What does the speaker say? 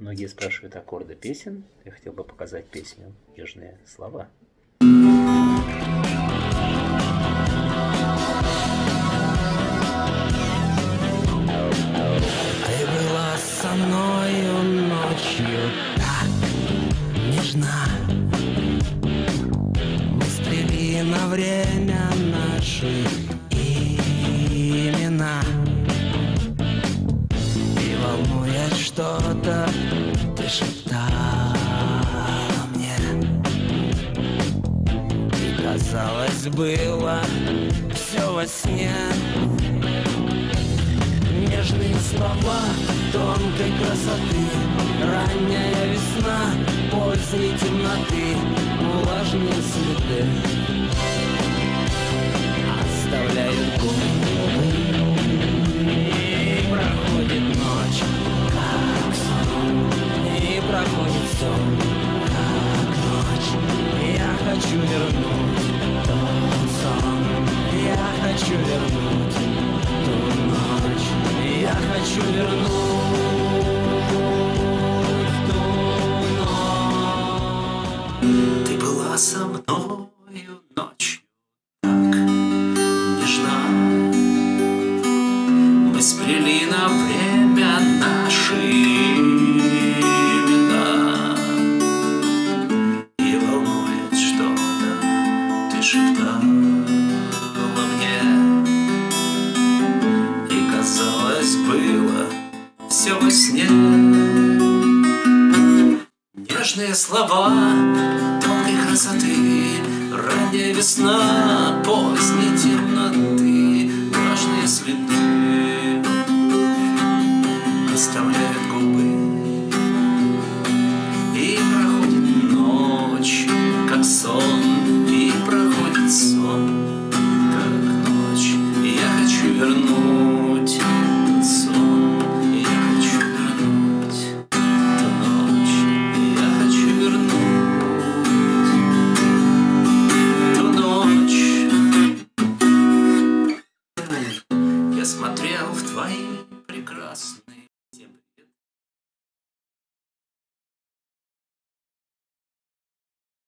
Многие спрашивают аккорды песен. Я хотел бы показать песню «Южные слова». Ты была со мною ночью так нежна Мы стрели на время наши имена И волнует что-то, казалось было все во сне. Нежные слова тонкой красоты. Ранняя весна поздней темноты. Влажные следы. Оставляют губы И проходит ночь, как сон. И проходит сон, как ночь. Я хочу вернуть хочу вернуть ту ночь. Я хочу вернуть ту ночь. Ты была со мною ночью. Так нежна Мы сплели на время наши имена. И волнует что-то, ты шептала все во сне. Нежные слова тонкой красоты. Ранняя весна поздней темноты. Влажные следы Оставляют губы. И проходит ночь, как сон. И проходит сон, как ночь. Я хочу вернуть смотрел в твои прекрасные